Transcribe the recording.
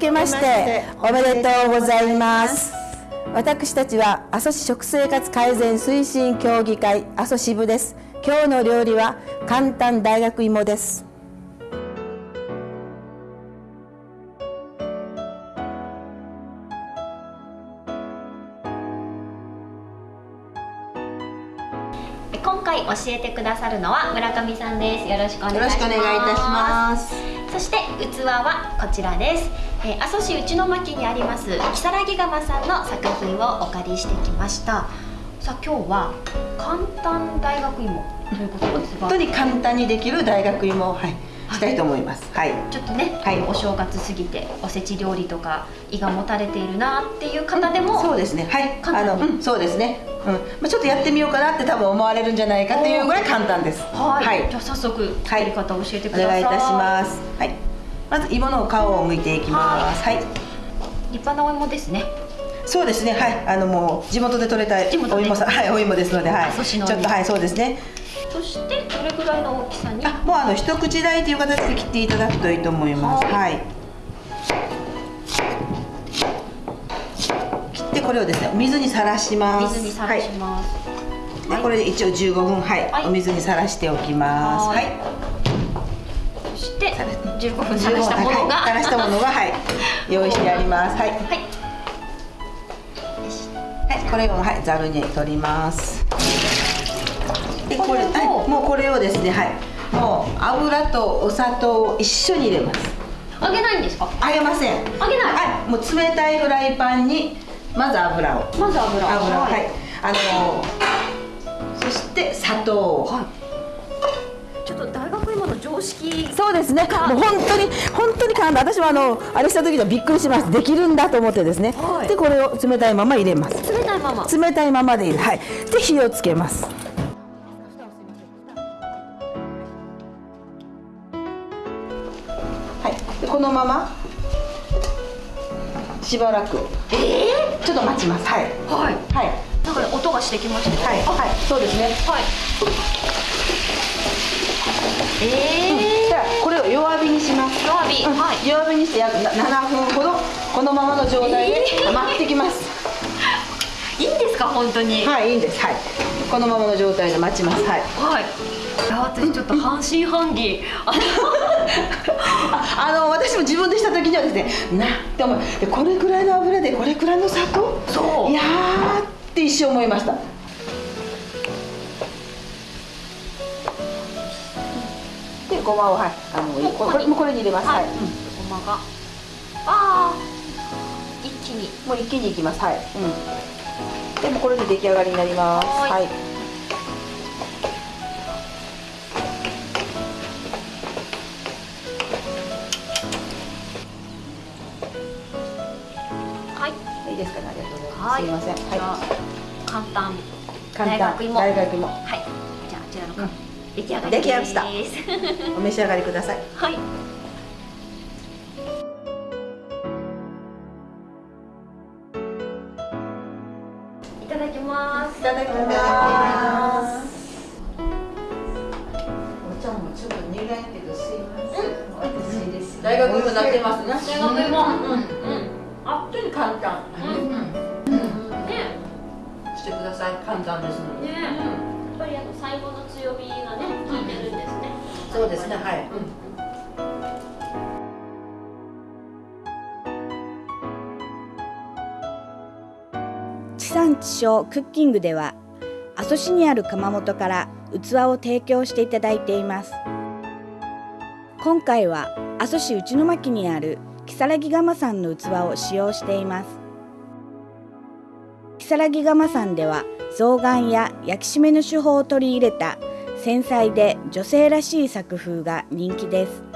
けましておめでとうございます。私たちは阿蘇市食生活改善推進協議会阿蘇支部です。今日の料理は簡単大学芋です。今回教えてくださるのは村上さんです。よろしくお願いいたします。そして器はこちらです、えー、阿蘇市内の巻にあります木更木窯さんの作品をお借りしてきました。さあ今日は簡単大学芋ということですが。本当に簡単にできる大学芋を、はい、したいと思います。はい。ちょっとね、はい。お正月過ぎておせち料理とか胃がもたれているなっていう方でも、そうですね。はい。簡単。にあの、うん、そうですね。うん。まあ、ちょっとやってみようかなって多分思われるんじゃないかっていうぐらい簡単です。はい、じゃあ早速作り方を教えてくおださい、願いいたします。はいまず芋の皮を剥いていきます。はい、立派なお芋ですね。そうですね。はい。あのもう地元で採れたお芋さはいお芋ですのではい。ちょっとはいそうですね。そしてどれぐらいの大きさに？あもうあの一口大という形で切っていただくといいと思います。はい。はい。切ってこれをですねお水にさらします。水にさらします、はい。でこれで一応15分はい、はい。お水にさらしておきます。ははいしてさら15分さらしたものがはいさらしたものがはい 用意してあります。はい。はい。はい、これをはいざるに取ります。でこれはいもうこれをですねはいもう油とお砂糖を一緒に入れます。揚げないんですか？揚げません。揚げない？はいもう冷たいフライパンにまず油を。まず油油をはい、はい。あのそして砂糖はい。ちょっと大学芋の常識そうですね。もう本当に本当に簡単。私はあのあれした時にはびっくりしました。できるんだと思ってですね。はい。でこれを冷たいまま入れます。冷たいまま。冷たいままでいいはい。で火をつけます。はい。でこのまましばらく。えちょっと待ちます。はい。ー、はい。はい。なんか音がしてきましたねはい。あはい。そうですね。はいえじゃあこれを弱火にします。ー、弱火、うん。はい。弱火にして約な7分ほどこのままの状態でえー。待ってきます、いいんですか？本当に。はいいいんです。はい。このままの状態で待ちます。はい。はい。私ちょっと半信半疑。あの私も自分でした時にはですねなって思う。でこれくらいの油でこれくらいの砂糖？そう。いやーって一瞬思いましたでごまをはいあのもうこれもうこれに入れます。はい、はい。うんごまが。ああ一気に。もう一気にいきます。はい、うん、でもこれで出来上がりになります。ははい。い、はい。いいですかね。ありがとうございます、はい。すいません。は簡単。い簡単。大学芋。大学芋。はい。じゃああちらのうん出来上がりまです お召し上がりくださいはいいただきますいただきます。お茶もちょっと苦いけどすいません。美味しいです。大学芋なってますね。大学芋うんうんあっとに簡単。うんねしてください。簡単ですのねやっぱりあの最後の強火がね効いてるんですねそうですね。はい。地産地消クッキングでは阿蘇市にある窯元から器を提供していただいています今回は阿蘇市内巻にある木更木窯さんの器を使用しています木更木窯さんでは象眼や焼き締めの手法を取り入れた繊細で女性らしい作風が人気です。